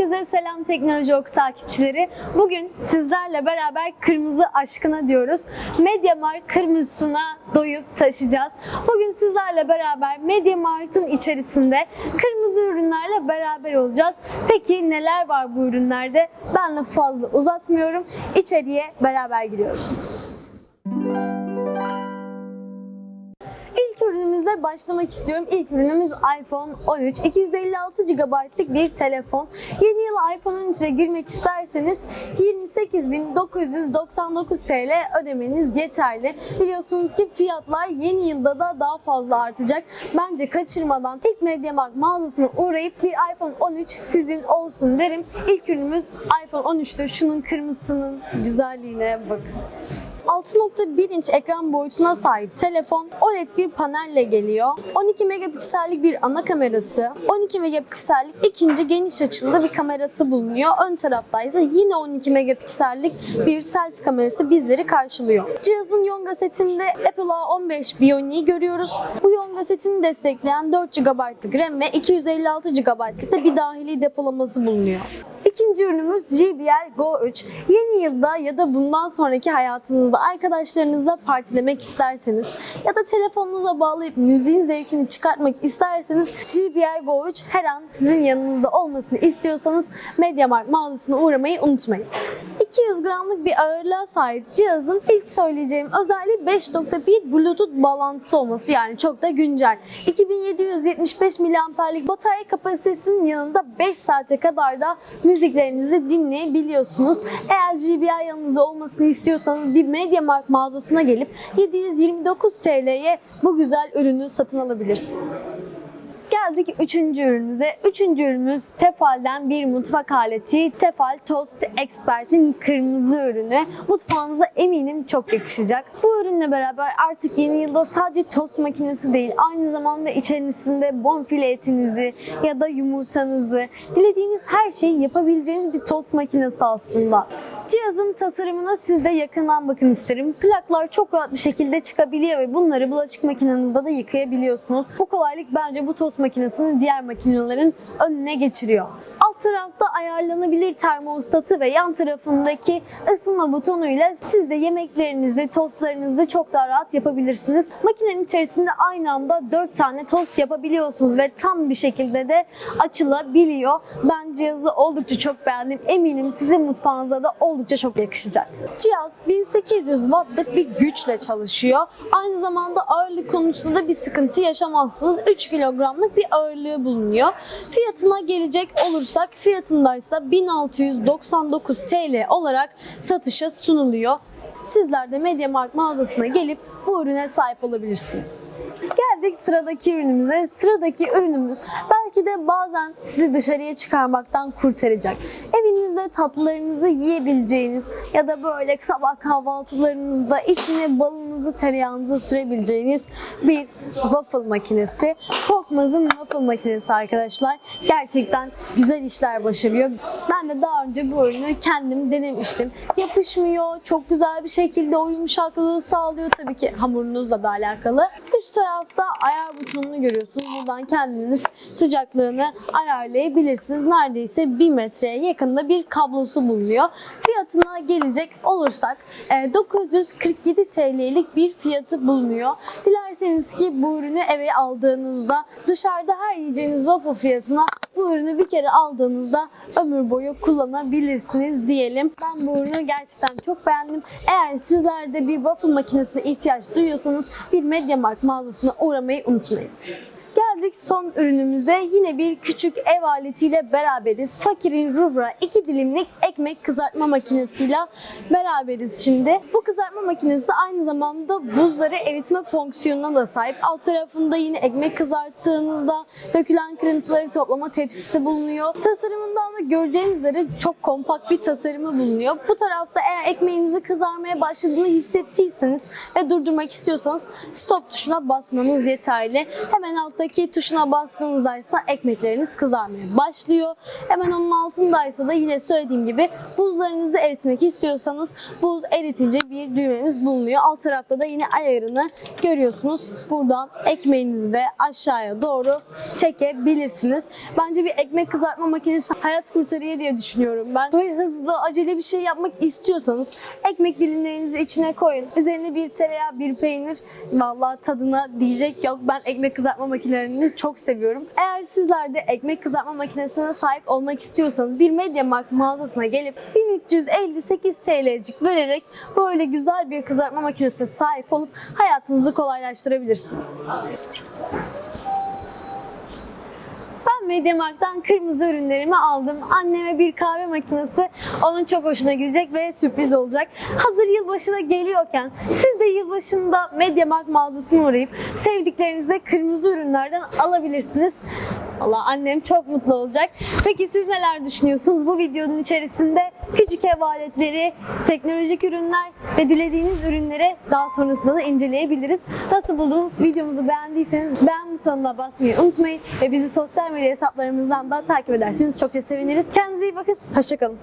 Herkese selam Teknoloji Oku takipçileri. Bugün sizlerle beraber kırmızı aşkına diyoruz. Mediamarkt kırmızısına doyup taşıyacağız. Bugün sizlerle beraber Mediamarkt'ın içerisinde kırmızı ürünlerle beraber olacağız. Peki neler var bu ürünlerde? Ben de fazla uzatmıyorum. İçeriye beraber giriyoruz. İlk ürünümüzle başlamak istiyorum. İlk ürünümüz iPhone 13. 256 GB'lık bir telefon. Yeni yıl iPhone 13 ile girmek isterseniz 28.999 TL ödemeniz yeterli. Biliyorsunuz ki fiyatlar yeni yılda da daha fazla artacak. Bence kaçırmadan ilk MediaMarkt mağazasına uğrayıp bir iPhone 13 sizin olsun derim. İlk ürünümüz iPhone 13'tür. Şunun kırmızısının güzelliğine bakın. 6.1 inç ekran boyutuna sahip telefon OLED bir panelle geliyor. 12 megapiksellik bir ana kamerası, 12 megapiksellik ikinci geniş açılı bir kamerası bulunuyor. Ön tarafta ise yine 12 megapiksellik bir selfie kamerası bizleri karşılıyor. Cihazın Yonga setinde Apple A15 Bionics'i görüyoruz. Bu Yonga setini destekleyen 4 GB'lık RAM ve 256 GB'lık da bir dahili depolaması bulunuyor. İkinci ürünümüz JBL Go 3. Yeni yılda ya da bundan sonraki hayatınızda arkadaşlarınızla partilemek isterseniz ya da telefonunuza bağlayıp müziğin zevkini çıkartmak isterseniz JBL Go 3 her an sizin yanınızda olmasını istiyorsanız MediaMarkt mağazasına uğramayı unutmayın. 200 gramlık bir ağırlığa sahip cihazın ilk söyleyeceğim özelliği 5.1 Bluetooth bağlantısı olması yani çok da güncel. 2775 miliamperlik batarya kapasitesinin yanında 5 saate kadar da müziklerinizi dinleyebiliyorsunuz. Eğer GBI yanınızda olmasını istiyorsanız bir MediaMarkt mağazasına gelip 729 TL'ye bu güzel ürünü satın alabilirsiniz. Geldik üçüncü ürünümüze. Üçüncü ürünümüz Tefal'den bir mutfak aleti. Tefal Toast Expert'in kırmızı ürünü. Mutfağınıza eminim çok yakışacak. Bu ürünle beraber artık yeni yılda sadece tost makinesi değil, aynı zamanda içerisinde bonfile etinizi ya da yumurtanızı, dilediğiniz her şeyi yapabileceğiniz bir tost makinesi aslında. Cihazın tasarımına siz de yakından bakın isterim. Plaklar çok rahat bir şekilde çıkabiliyor ve bunları bulaşık makinenizde de yıkayabiliyorsunuz. Bu kolaylık bence bu tost makinesini diğer makinelerin önüne geçiriyor. Alt tarafta ayarlanabilir termostatı ve yan tarafındaki ısınma butonuyla siz de yemeklerinizi, tostlarınızı çok daha rahat yapabilirsiniz. Makinenin içerisinde aynı anda 4 tane tost yapabiliyorsunuz ve tam bir şekilde de açılabiliyor. Ben cihazı oldukça çok beğendim. Eminim sizin mutfağınıza da oldukça çok yakışacak. Cihaz 1800 wattlık bir güçle çalışıyor. Aynı zamanda ağırlık konusunda da bir sıkıntı yaşamazsınız. 3 kilogramlık bir ağırlığı bulunuyor. Fiyatına gelecek olursak fiyatındaysa 1699 TL olarak satışa sunuluyor. Sizler de MediaMarkt mağazasına gelip bu ürüne sahip olabilirsiniz. Geldik sıradaki ürünümüze. Sıradaki ürünümüz belki de bazen sizi dışarıya çıkarmaktan kurtaracak. Evinizde tatlılarınızı yiyebileceğiniz ya da böyle sabah kahvaltılarınızda içine balınızı, tereyağınızı sürebileceğiniz bir waffle makinesi. Korkmaz'ın waffle makinesi arkadaşlar. Gerçekten güzel işler başarıyor. Ben de daha önce bu ürünü kendim denemiştim. Yapışmıyor, çok güzel bir şekilde o yumuşaklığı sağlıyor. Tabii ki hamurunuzla da alakalı. Üst tarafta ayar butonunu görüyorsunuz. Buradan kendiniz sıcaklığını ayarlayabilirsiniz. Neredeyse 1 metreye yakında bir kablosu bulunuyor. Fiyatına gelecek olursak e, 947 TL'lik bir fiyatı bulunuyor. Dilerseniz ki bu ürünü eve aldığınızda dışarıda her yiyeceğiniz waffle fiyatına bu ürünü bir kere aldığınızda ömür boyu kullanabilirsiniz diyelim. Ben bu ürünü gerçekten çok beğendim. Eğer sizler de bir waffle makinesine ihtiyaç duyuyorsanız bir MediaMarkt mağazasına uğramayı unutmayın. Geldik son ürünümüze. Yine bir küçük ev aletiyle beraberiz. Fakirin Rubra 2 dilimlik ekmek kızartma makinesiyle beraberiz şimdi. Bu kızartma makinesi aynı zamanda buzları eritme fonksiyonuna da sahip. Alt tarafında yine ekmek kızarttığınızda dökülen kırıntıları toplama tepsisi bulunuyor. Tasarımından da göreceğiniz üzere çok kompakt bir tasarımı bulunuyor. Bu tarafta eğer ekmeğinizi kızarmaya başladığını hissettiyseniz ve durdurmak istiyorsanız stop tuşuna basmanız yeterli. Hemen alttaki tuşuna bastığınızdaysa ekmekleriniz kızarmaya başlıyor. Hemen onun altındaysa da yine söylediğim gibi buzlarınızı eritmek istiyorsanız buz eritici bir düğmemiz bulunuyor. Alt tarafta da yine ayarını görüyorsunuz. Buradan ekmeğinizi de aşağıya doğru çekebilirsiniz. Bence bir ekmek kızartma makinesi hayat kurtarıyor diye düşünüyorum ben. Böyle hızlı, acele bir şey yapmak istiyorsanız ekmek dilimlerinizi içine koyun. Üzerine bir tereyağı, bir peynir. Vallahi tadına diyecek yok. Ben ekmek kızartma makinelerini çok seviyorum. Eğer sizler de ekmek kızartma makinesine sahip olmak istiyorsanız bir MediaMarkt mağazasına gelip 1358 TL'cik vererek böyle güzel bir kızartma makinesine sahip olup hayatınızı kolaylaştırabilirsiniz. MediaMarkt'tan kırmızı ürünlerimi aldım. Anneme bir kahve makinesi onun çok hoşuna gidecek ve sürpriz olacak. Hazır yılbaşı da geliyorken siz de yılbaşında MediaMarkt mağazasına uğrayıp sevdiklerinize kırmızı ürünlerden alabilirsiniz. Valla annem çok mutlu olacak. Peki siz neler düşünüyorsunuz? Bu videonun içerisinde küçük ev aletleri, teknolojik ürünler ve dilediğiniz ürünleri daha sonrasında da inceleyebiliriz. Nasıl buldunuz? Videomuzu beğendiyseniz beğen butonuna basmayı unutmayın ve bizi sosyal medya hesaplarımızdan da takip ederseniz çokça seviniriz. Kendinize iyi bakın. Hoşçakalın.